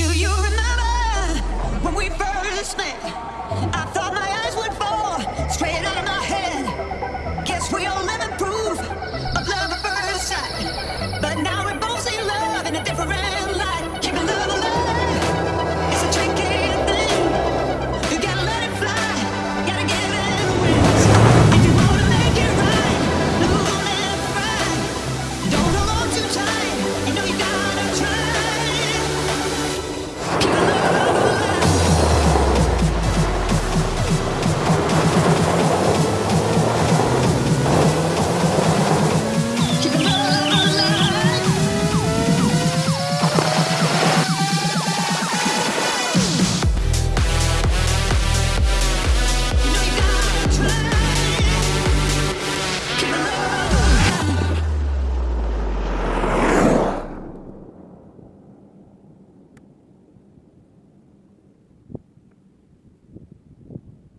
Do you remember when we first met? I